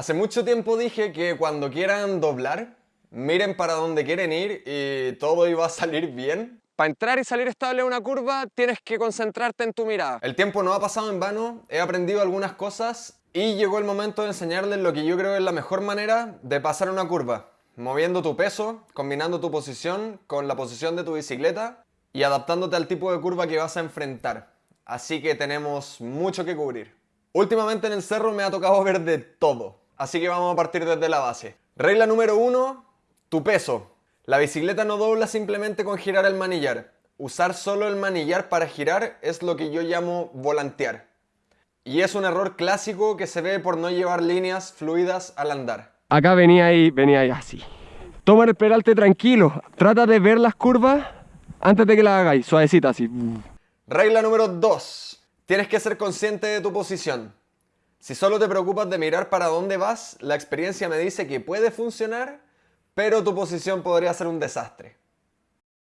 Hace mucho tiempo dije que cuando quieran doblar, miren para dónde quieren ir y todo iba a salir bien. Para entrar y salir estable en una curva, tienes que concentrarte en tu mirada. El tiempo no ha pasado en vano, he aprendido algunas cosas y llegó el momento de enseñarles lo que yo creo es la mejor manera de pasar una curva. Moviendo tu peso, combinando tu posición con la posición de tu bicicleta y adaptándote al tipo de curva que vas a enfrentar. Así que tenemos mucho que cubrir. Últimamente en el cerro me ha tocado ver de todo, así que vamos a partir desde la base. Regla número uno, tu peso. La bicicleta no dobla simplemente con girar el manillar. Usar solo el manillar para girar es lo que yo llamo volantear. Y es un error clásico que se ve por no llevar líneas fluidas al andar. Acá venía ahí, venía ahí así. Toma el peralte tranquilo. Trata de ver las curvas antes de que las hagáis, suavecita así. Regla número 2. Tienes que ser consciente de tu posición. Si solo te preocupas de mirar para dónde vas, la experiencia me dice que puede funcionar, pero tu posición podría ser un desastre.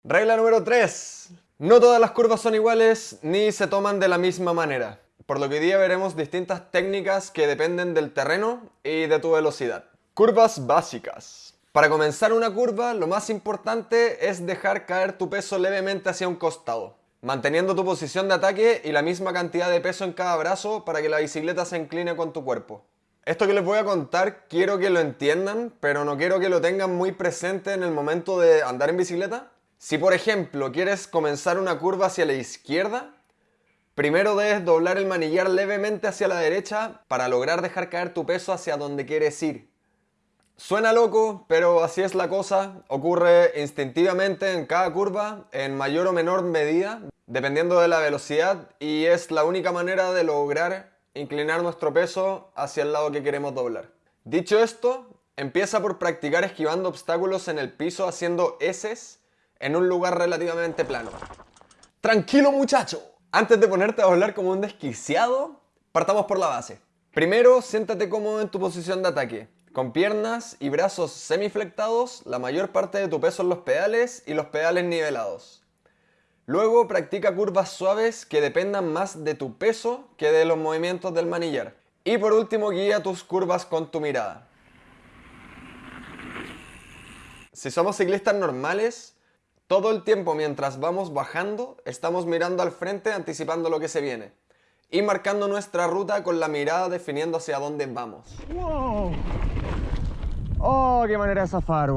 Regla número 3. No todas las curvas son iguales ni se toman de la misma manera, por lo que hoy día veremos distintas técnicas que dependen del terreno y de tu velocidad. Curvas básicas. Para comenzar una curva, lo más importante es dejar caer tu peso levemente hacia un costado manteniendo tu posición de ataque y la misma cantidad de peso en cada brazo para que la bicicleta se incline con tu cuerpo. Esto que les voy a contar quiero que lo entiendan, pero no quiero que lo tengan muy presente en el momento de andar en bicicleta. Si por ejemplo quieres comenzar una curva hacia la izquierda, primero debes doblar el manillar levemente hacia la derecha para lograr dejar caer tu peso hacia donde quieres ir. Suena loco, pero así es la cosa, ocurre instintivamente en cada curva, en mayor o menor medida, dependiendo de la velocidad y es la única manera de lograr inclinar nuestro peso hacia el lado que queremos doblar. Dicho esto, empieza por practicar esquivando obstáculos en el piso haciendo S en un lugar relativamente plano. ¡Tranquilo muchacho! Antes de ponerte a doblar como un desquiciado, partamos por la base. Primero, siéntate cómodo en tu posición de ataque, con piernas y brazos semiflectados, la mayor parte de tu peso en los pedales y los pedales nivelados. Luego practica curvas suaves que dependan más de tu peso que de los movimientos del manillar. Y por último guía tus curvas con tu mirada. Si somos ciclistas normales, todo el tiempo mientras vamos bajando estamos mirando al frente anticipando lo que se viene. Y marcando nuestra ruta con la mirada definiendo hacia dónde vamos. ¡Wow! ¡Oh, qué manera de zafar,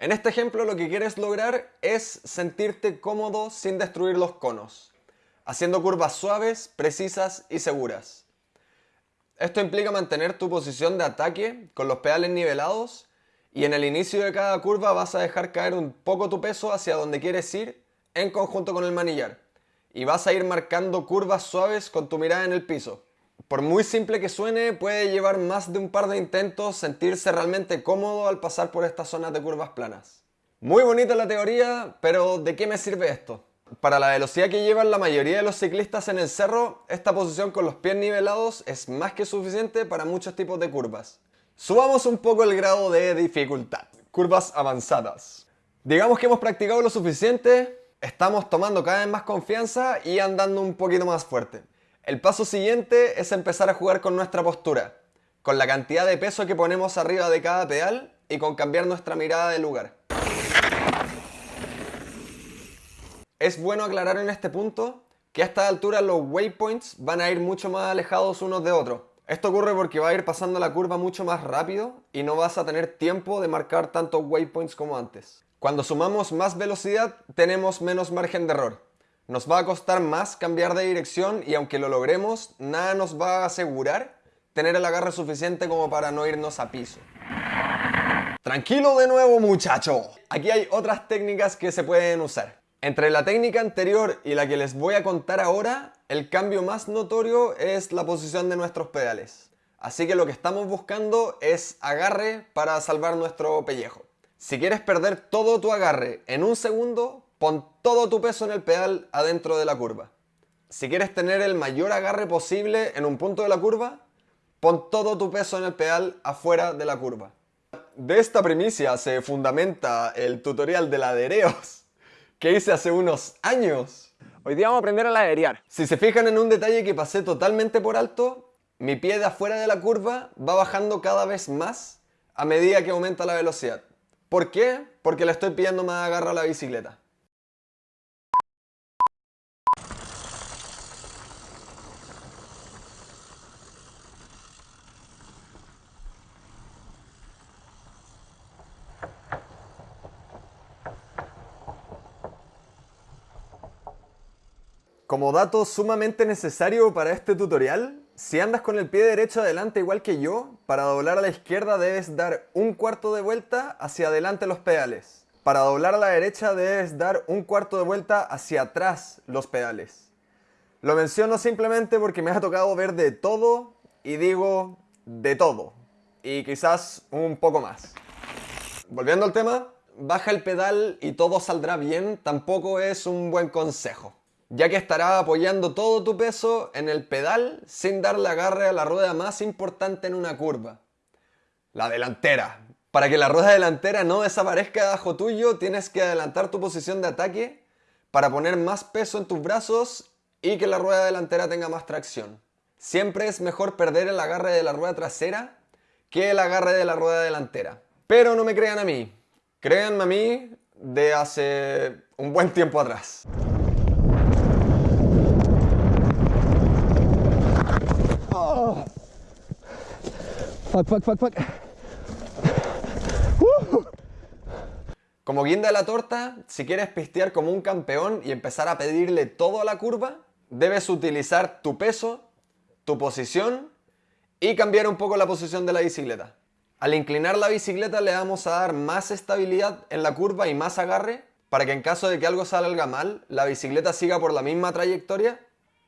en este ejemplo lo que quieres lograr es sentirte cómodo sin destruir los conos, haciendo curvas suaves, precisas y seguras. Esto implica mantener tu posición de ataque con los pedales nivelados y en el inicio de cada curva vas a dejar caer un poco tu peso hacia donde quieres ir en conjunto con el manillar y vas a ir marcando curvas suaves con tu mirada en el piso. Por muy simple que suene, puede llevar más de un par de intentos sentirse realmente cómodo al pasar por estas zonas de curvas planas. Muy bonita la teoría, pero ¿de qué me sirve esto? Para la velocidad que llevan la mayoría de los ciclistas en el cerro, esta posición con los pies nivelados es más que suficiente para muchos tipos de curvas. Subamos un poco el grado de dificultad. Curvas avanzadas. Digamos que hemos practicado lo suficiente, estamos tomando cada vez más confianza y andando un poquito más fuerte. El paso siguiente es empezar a jugar con nuestra postura, con la cantidad de peso que ponemos arriba de cada pedal y con cambiar nuestra mirada de lugar. Es bueno aclarar en este punto que a esta altura los waypoints van a ir mucho más alejados unos de otros. Esto ocurre porque va a ir pasando la curva mucho más rápido y no vas a tener tiempo de marcar tantos waypoints como antes. Cuando sumamos más velocidad tenemos menos margen de error. Nos va a costar más cambiar de dirección y aunque lo logremos, nada nos va a asegurar tener el agarre suficiente como para no irnos a piso. Tranquilo de nuevo muchacho. Aquí hay otras técnicas que se pueden usar. Entre la técnica anterior y la que les voy a contar ahora, el cambio más notorio es la posición de nuestros pedales. Así que lo que estamos buscando es agarre para salvar nuestro pellejo. Si quieres perder todo tu agarre en un segundo, Pon todo tu peso en el pedal adentro de la curva. Si quieres tener el mayor agarre posible en un punto de la curva, pon todo tu peso en el pedal afuera de la curva. De esta primicia se fundamenta el tutorial de ladereos que hice hace unos años. Hoy día vamos a aprender a laderear. Si se fijan en un detalle que pasé totalmente por alto, mi pie de afuera de la curva va bajando cada vez más a medida que aumenta la velocidad. ¿Por qué? Porque le estoy pidiendo más agarra a la bicicleta. Como dato sumamente necesario para este tutorial, si andas con el pie derecho adelante igual que yo, para doblar a la izquierda debes dar un cuarto de vuelta hacia adelante los pedales. Para doblar a la derecha debes dar un cuarto de vuelta hacia atrás los pedales. Lo menciono simplemente porque me ha tocado ver de todo y digo de todo. Y quizás un poco más. Volviendo al tema, baja el pedal y todo saldrá bien tampoco es un buen consejo ya que estarás apoyando todo tu peso en el pedal sin darle agarre a la rueda más importante en una curva, la delantera. Para que la rueda delantera no desaparezca debajo tuyo, tienes que adelantar tu posición de ataque para poner más peso en tus brazos y que la rueda delantera tenga más tracción. Siempre es mejor perder el agarre de la rueda trasera que el agarre de la rueda delantera. Pero no me crean a mí, créanme a mí de hace un buen tiempo atrás. Como guinda de la torta, si quieres pistear como un campeón y empezar a pedirle todo a la curva, debes utilizar tu peso, tu posición y cambiar un poco la posición de la bicicleta. Al inclinar la bicicleta le vamos a dar más estabilidad en la curva y más agarre para que en caso de que algo salga mal, la bicicleta siga por la misma trayectoria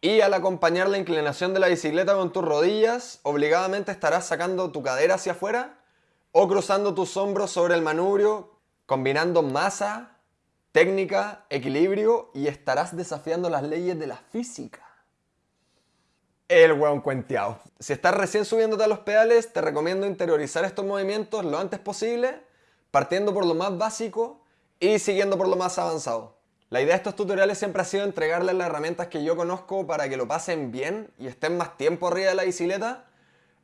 y al acompañar la inclinación de la bicicleta con tus rodillas, obligadamente estarás sacando tu cadera hacia afuera o cruzando tus hombros sobre el manubrio, combinando masa, técnica, equilibrio y estarás desafiando las leyes de la física. El hueón cuenteado. Si estás recién subiéndote a los pedales, te recomiendo interiorizar estos movimientos lo antes posible, partiendo por lo más básico y siguiendo por lo más avanzado. La idea de estos tutoriales siempre ha sido entregarles las herramientas que yo conozco para que lo pasen bien y estén más tiempo arriba de la bicicleta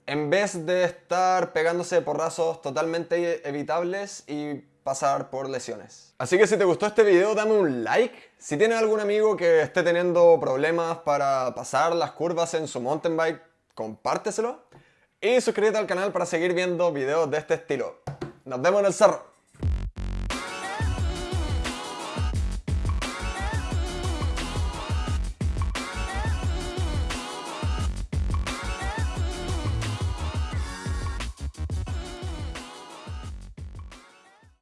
en vez de estar pegándose porrazos totalmente evitables y pasar por lesiones. Así que si te gustó este video dame un like. Si tienes algún amigo que esté teniendo problemas para pasar las curvas en su mountain bike, compárteselo. Y suscríbete al canal para seguir viendo videos de este estilo. Nos vemos en el cerro.